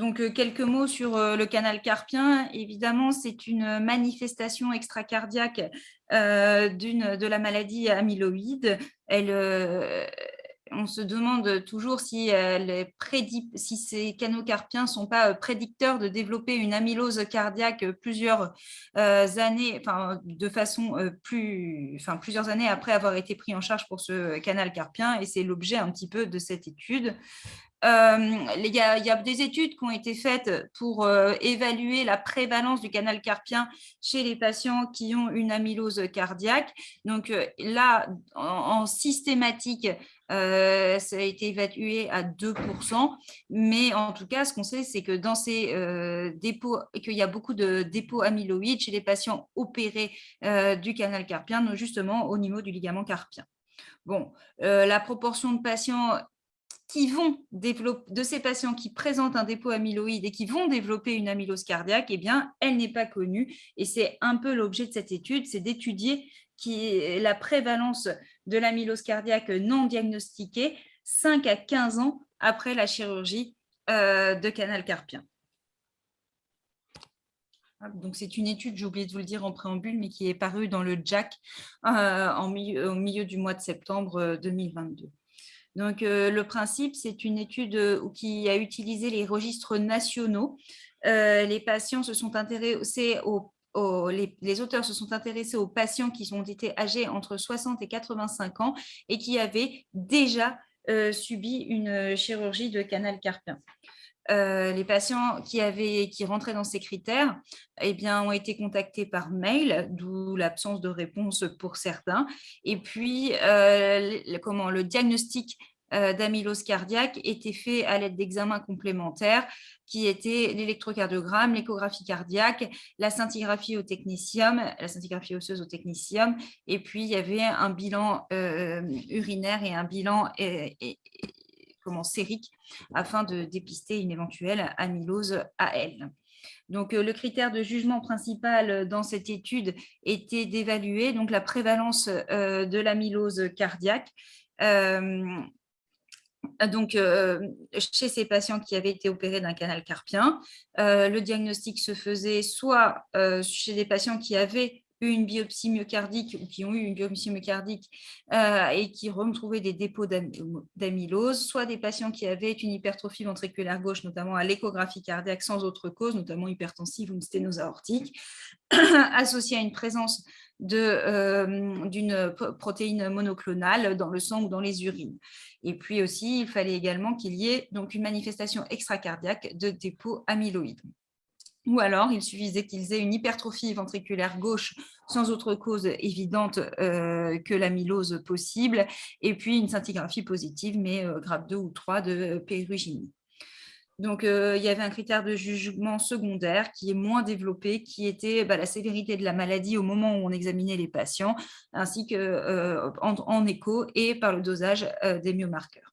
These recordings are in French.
donc, quelques mots sur le canal carpien. Évidemment, c'est une manifestation extracardiaque de la maladie amyloïde. Elle, on se demande toujours si, si ces canaux carpiens ne sont pas prédicteurs de développer une amylose cardiaque plusieurs années, enfin, de façon plusieurs années après avoir été pris en charge pour ce canal carpien, et c'est l'objet un petit peu de cette étude. Il y, a des études qui ont été faites pour évaluer la prévalence du canal carpien chez les patients qui ont une amylose cardiaque. Donc là, en systématique, euh, ça a été évalué à 2%, mais en tout cas, ce qu'on sait, c'est que dans ces euh, dépôts, qu'il y a beaucoup de dépôts amyloïdes chez les patients opérés euh, du canal carpien, justement au niveau du ligament carpien. Bon, la proportion de patients qui vont développer, de ces patients qui présentent un dépôt amyloïde et qui vont développer une amylose cardiaque, eh bien, elle n'est pas connue. Et c'est un peu l'objet de cette étude, c'est d'étudier la prévalence de l'amylose cardiaque non diagnostiquée 5 à 15 ans après la chirurgie euh, de canal carpien. Donc, c'est une étude, j'ai oublié de vous le dire en préambule, mais qui est parue dans le JAC euh, au milieu du mois de septembre 2022. Euh, Donc, le principe, c'est une étude qui a utilisé les registres nationaux. les patients se sont intéressés aux les, auteurs se sont intéressés aux patients qui ont été âgés entre 60 et 85 ans et qui avaient déjà euh, subi une chirurgie de canal carpien. Euh, les patients qui, avaient, qui rentraient dans ces critères eh bien, ont été contactés par mail, d'où l'absence de réponse pour certains. Et puis, euh, comment, le diagnostic euh, d'amylose cardiaque était fait à l'aide d'examens complémentaires qui étaient l'électrocardiogramme, l'échographie cardiaque, la scintigraphie au technicium, la scintigraphie osseuse au technicium, et puis il y avait un bilan euh, urinaire et un bilan comment, sérique afin de dépister une éventuelle amylose AL. Donc, euh, le critère de jugement principal dans cette étude était d'évaluer la prévalence de l'amylose cardiaque donc, euh, chez ces patients qui avaient été opérés d'un canal carpien, euh, le diagnostic se faisait soit euh, chez des patients qui avaient eu une biopsie myocardique ou qui ont eu une biopsie myocardique et qui retrouvaient des dépôts d'amylose, soit des patients qui avaient une hypertrophie ventriculaire gauche, notamment à l'échographie cardiaque sans autre cause, notamment hypertensive ou une sténose aortique, associée à une présence d'une protéine monoclonale dans le sang ou dans les urines. Et puis aussi, il fallait également qu'il y ait donc une manifestation extracardiaque de dépôt amyloïde. Ou alors, il suffisait qu'ils aient une hypertrophie ventriculaire gauche sans autre cause évidente euh, que l'amylose possible, et puis une scintigraphie positive, mais euh, grade 2 ou 3 de pérugénie. Donc, euh, il y avait un critère de jugement secondaire qui est moins développé, qui était bah, la sévérité de la maladie au moment où on examinait les patients, ainsi qu'en euh, écho et par le dosage euh, des myomarqueurs.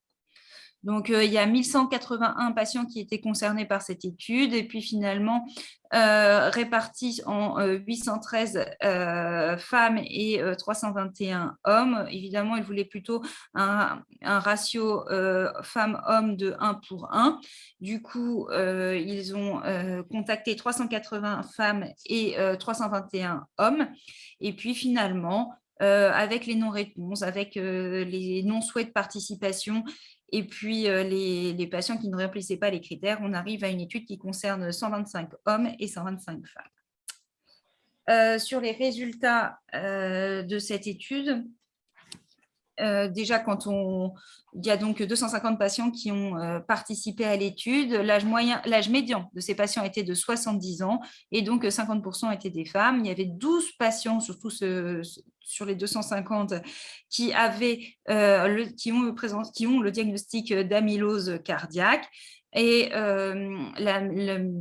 Donc, il y a 1181 patients qui étaient concernés par cette étude et puis finalement, euh, répartis en 813 femmes et 321 hommes. Évidemment, ils voulaient plutôt un, ratio femmes-hommes de 1 pour 1. Du coup, ils ont contacté 380 femmes et 321 hommes. Et puis finalement, avec les non-réponses, avec les non-souhaits de participation et puis, euh, les, patients qui ne remplissaient pas les critères, on arrive à une étude qui concerne 125 hommes et 125 femmes. Euh, sur les résultats euh, de cette étude, déjà, quand on, il y a donc 250 patients qui ont participé à l'étude. L'âge l'âge médian de ces patients était de 70 ans et donc 50% étaient des femmes. Il y avait 12 patients, surtout ce, sur les 250 qui, avaient, euh, le, qui, ont, qui ont le diagnostic d'amylose cardiaque. Et euh, le,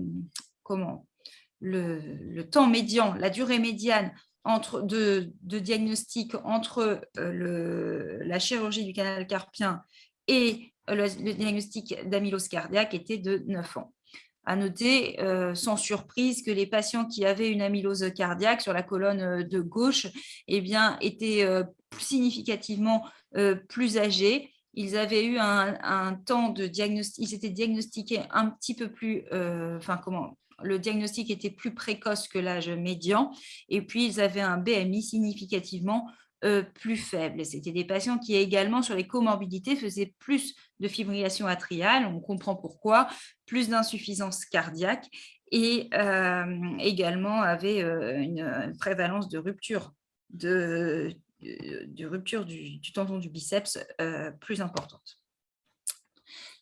comment, le, temps médian, la durée médiane entre, de, diagnostic entre euh, la chirurgie du canal carpien et le, le diagnostic d'amylose cardiaque était de 9 ans. À noter, euh, sans surprise, que les patients qui avaient une amylose cardiaque sur la colonne euh, de gauche eh bien, étaient euh, significativement plus âgés. Ils avaient eu un, temps de diagnostic, ils étaient diagnostiqués un petit peu plus, enfin comment, le diagnostic était plus précoce que l'âge médian, et puis ils avaient un BMI significativement euh, plus faible. C'était des patients qui également, sur les comorbidités, faisaient plus de fibrillation atriale, on comprend pourquoi, plus d'insuffisance cardiaque, et euh, également avaient une prévalence de rupture de, rupture du, tendon du biceps euh, plus importante.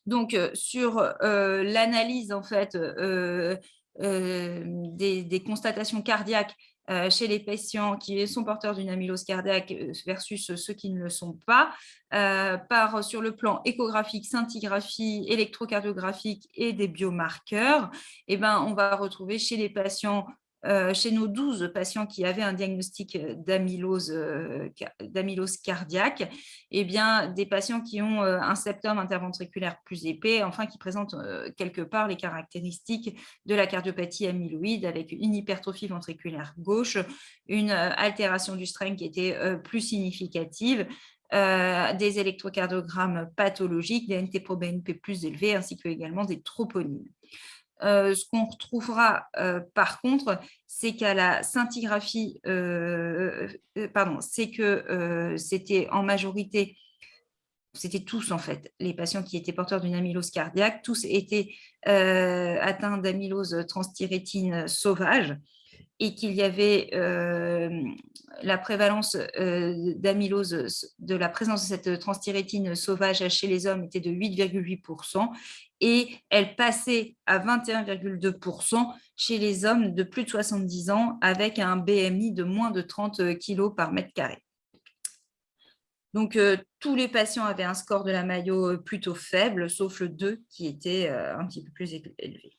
Donc, euh, sur euh, l'analyse en fait des, constatations cardiaques chez les patients qui sont porteurs d'une amylose cardiaque versus ceux qui ne le sont pas, par sur le plan échographique, scintigraphie, électrocardiographique et des biomarqueurs, eh ben, on va retrouver chez les patients euh, chez nos 12 patients qui avaient un diagnostic euh, euh, d'amylose cardiaque, eh bien, des patients qui ont un septum interventriculaire plus épais, enfin qui présentent quelque part les caractéristiques de la cardiopathie amyloïde avec une hypertrophie ventriculaire gauche, une altération du strain qui était plus significative, des électrocardiogrammes pathologiques, des NT-proBNP plus élevés, ainsi que également des troponines. Euh, ce qu'on retrouvera euh, par contre, c'est qu'à la scintigraphie, euh, pardon, c'est que c'était en majorité, c'était tous en fait, les patients qui étaient porteurs d'une amylose cardiaque, tous étaient atteints d'amylose transthyrétine sauvage et qu'il y avait la prévalence d'amylose, de la présence de cette transthyrétine sauvage chez les hommes était de 8,8% et elle passait à 21,2% chez les hommes de plus de 70 ans avec un BMI de moins de 30 kg par mètre carré. Donc, tous les patients avaient un score de la maillot plutôt faible, sauf le 2 qui était un petit peu plus élevé.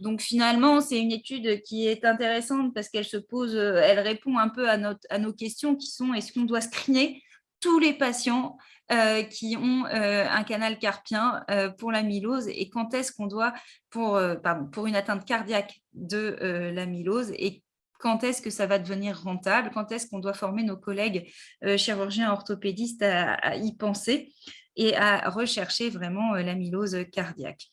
Donc finalement, c'est une étude qui est intéressante parce qu'elle se pose, euh, elle répond un peu à, nos questions qui sont est-ce qu'on doit screener tous les patients euh, qui ont euh, un canal carpien pour l'amylose et quand est-ce qu'on doit, pour, une atteinte cardiaque de l'amylose et quand est-ce que ça va devenir rentable, quand est-ce qu'on doit former nos collègues chirurgiens orthopédistes à, y penser et à rechercher vraiment l'amylose cardiaque?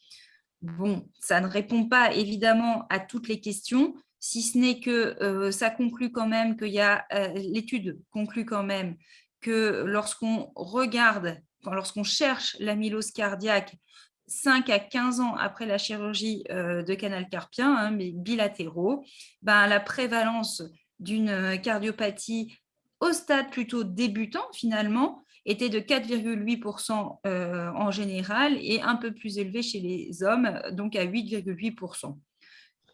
Bon, ça ne répond pas évidemment à toutes les questions, si ce n'est que euh, ça conclut quand même qu'il y a, euh, l'étude conclut quand même que lorsqu'on regarde, lorsqu'on cherche l'amylose cardiaque 5 à 15 ans après la chirurgie euh, de canal carpien, hein, mais bilatéraux, ben, la prévalence d'une cardiopathie au stade plutôt débutant finalement, était de 4,8% euh, en général et un peu plus élevé chez les hommes, donc à 8,8%.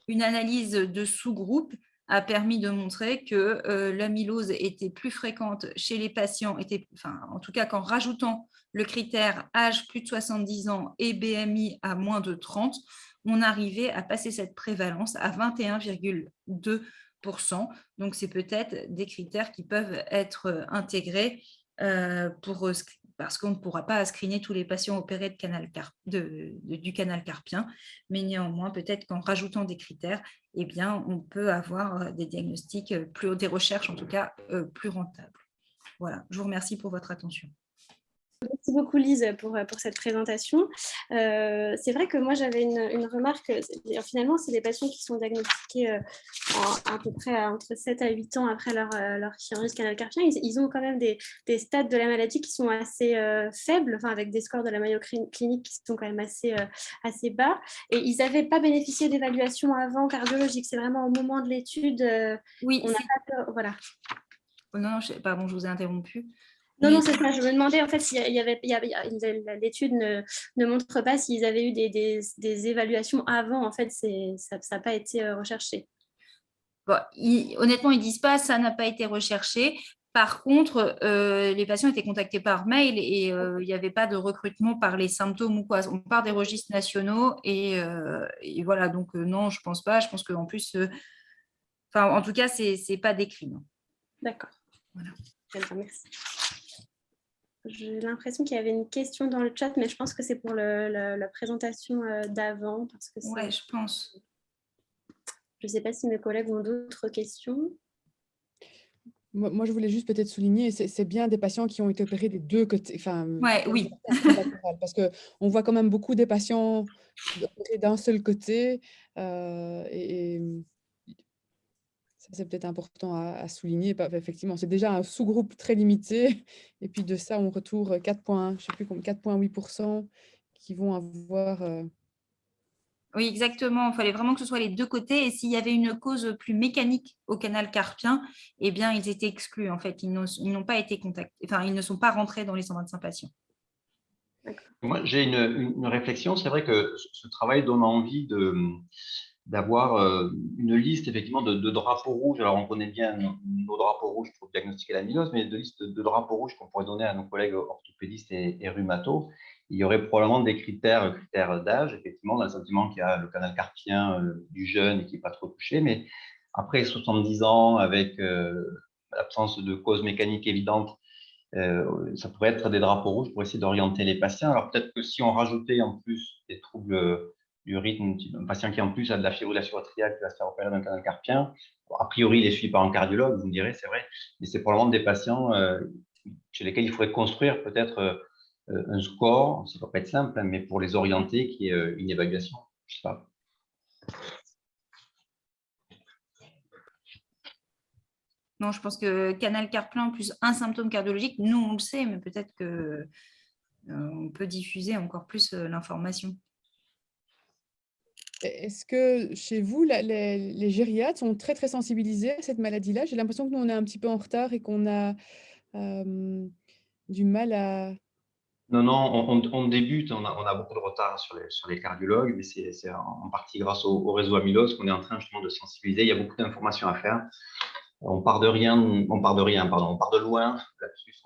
Une analyse de sous-groupe a permis de montrer que euh, l'amylose était plus fréquente chez les patients, était, en tout cas qu'en rajoutant le critère âge plus de 70 ans et BMI à moins de 30, on arrivait à passer cette prévalence à 21,2%. Donc, c'est peut-être des critères qui peuvent être intégrés euh, pour, parce qu'on ne pourra pas screener tous les patients opérés du canal carpien, mais néanmoins, peut-être qu'en rajoutant des critères, eh bien, on peut avoir euh, des diagnostics, euh, plus, des recherches en tout cas plus rentables. Voilà, je vous remercie pour votre attention. Merci beaucoup Lise pour, pour cette présentation. Euh, c'est vrai que moi j'avais une, remarque, finalement c'est des patients qui sont diagnostiqués euh, à peu près entre 7 à 8 ans après leur, euh, leur chirurgie canal carpien. Ils, ont quand même des, des, stades de la maladie qui sont assez faibles, enfin, avec des scores de la Mayo clinique qui sont quand même assez, assez bas. Et ils n'avaient pas bénéficié d'évaluation avant cardiologique. C'est vraiment au moment de l'étude. oui, on pas, voilà. Oh non, je, pardon, je vous ai interrompu. Non, non, c'est ça. Je me demandais en fait s'il y avait, l'étude ne, ne, montre pas s'ils avaient eu des, des, évaluations avant. En fait, ça n'a pas été euh, recherché. honnêtement, ils disent pas ça n'a pas été recherché. Par contre, euh, les patients étaient contactés par mail et euh, il n'y avait pas de recrutement par les symptômes ou quoi. On part des registres nationaux et, voilà. Donc non, je pense pas. Je pense qu'en plus, enfin, en tout cas, c'est n'est pas décrit. D'accord. Voilà. merci. J'ai l'impression qu'il y avait une question dans le chat, mais je pense que c'est pour la présentation euh, d'avant. Oui, je pense. Je ne sais pas si mes collègues ont d'autres questions. Moi, je voulais juste peut-être souligner, c'est bien des patients qui ont été opérés des deux côtés. Enfin, ouais, oui. parce qu'on voit quand même beaucoup des patients opérés d'un seul côté. Euh, et, c'est peut-être important à, souligner. Effectivement, c'est déjà un sous-groupe très limité. Et puis de ça, on retourne 4 points, je sais plus 4,8% qui vont avoir... Euh, oui, exactement. Il fallait vraiment que ce soit les deux côtés. Et s'il y avait une cause plus mécanique au canal carpien, eh bien, ils étaient exclus. En fait, ils n'ont pas été contactés. Enfin, ils ne sont pas rentrés dans les 125 patients. Moi, j'ai une, réflexion. C'est vrai que ce travail donne envie d'avoir euh, une liste effectivement de, drapeaux rouges. Alors, on connaît bien nos, drapeaux rouges pour diagnostiquer l'amylose, mais de liste de, drapeaux rouges qu'on pourrait donner à nos collègues orthopédistes et, et rhumatos il y aurait probablement des critères, critères d'âge. Effectivement, a le sentiment qu'il y a le canal carpien euh, du jeune et qui n'est pas trop touché, mais après 70 ans, avec euh, l'absence de cause mécanique évidente, ça pourrait être des drapeaux rouges pour essayer d'orienter les patients. Alors peut-être que si on rajoutait en plus des troubles du rythme, un patient qui en plus a de la fibrillation atriale qui va se faire opérer d'un canal carpien, a priori il est suivi par un cardiologue, vous me direz, c'est vrai, mais c'est probablement des patients chez lesquels il faudrait construire peut-être euh, un score, ça ne va pas être simple, hein, mais pour les orienter, qui est euh, une évaluation. Je sais pas. Non, je pense que canal carpien plus un symptôme cardiologique, nous on le sait, mais peut-être qu'on euh, peut diffuser encore plus l'information. Est-ce que chez vous, les, les, gériatres sont très très sensibilisés à cette maladie-là? J'ai l'impression que nous on est un petit peu en retard et qu'on a du mal à, non, non, on, débute, on a, beaucoup de retard sur les, cardiologues, mais c'est en partie grâce au, réseau amylose qu'on est en train justement de sensibiliser. Il y a beaucoup d'informations à faire. On part de rien, on part de rien, pardon, on part de loin,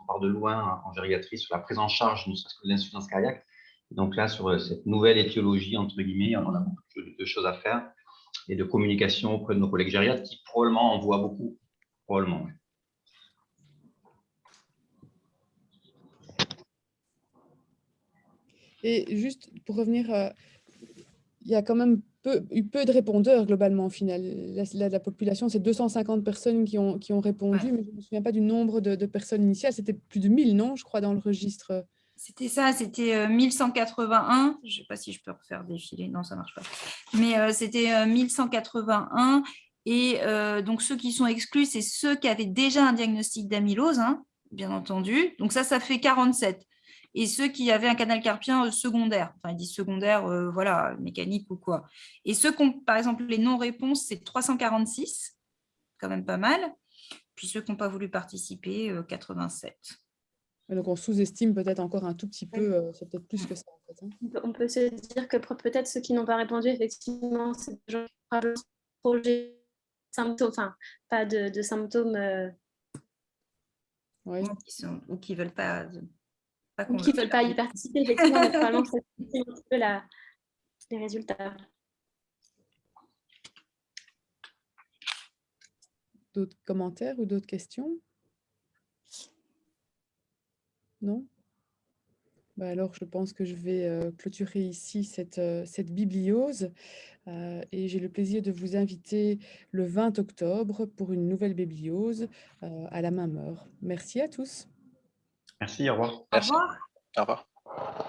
on part de loin en gériatrie sur la prise en charge, de l'insuffisance cardiaque. Donc là, sur cette nouvelle étiologie, entre guillemets, on a beaucoup de, choses à faire et de communication auprès de nos collègues gériatres qui probablement en voient beaucoup, probablement. Et juste pour revenir, euh, il y a quand même peu, eu peu de répondeurs globalement au final. La, la, population, c'est 250 personnes qui ont, qui ont répondu, mais je ne me souviens pas du nombre de, personnes initiales. C'était plus de 1000, non, je crois, dans le registre. C'était ça, c'était 1181. Euh, je ne sais pas si je peux refaire défiler. Non, ça ne marche pas. Mais euh, c'était 1181. Et donc, ceux qui sont exclus, c'est ceux qui avaient déjà un diagnostic d'amylose, hein, bien entendu. Donc ça, ça fait 47 et ceux qui avaient un canal carpien euh, secondaire, enfin ils disent secondaire, euh, voilà, mécanique ou quoi. Et ceux qui ont, par exemple, les non-réponses, c'est 346, quand même pas mal. Puis ceux qui n'ont pas voulu participer, 87. Euh, donc on sous-estime peut-être encore un tout petit peu, c'est peut-être plus que ça. Hein. On peut se dire que peut-être ceux qui n'ont pas répondu, effectivement, c'est des gens qui projet symptômes, enfin, pas de, symptômes. Oui. Ou qui ne veulent pas qui ne veulent pas y participer, effectivement, probablement ça un petit peu les résultats. D'autres commentaires ou d'autres questions? Non? Bah alors, je pense que je vais euh, clôturer ici cette, euh, cette bibliose euh, et j'ai le plaisir de vous inviter le 20 octobre pour une nouvelle bibliose à la même heure. Merci à tous. Merci, au revoir. Au revoir. Au revoir.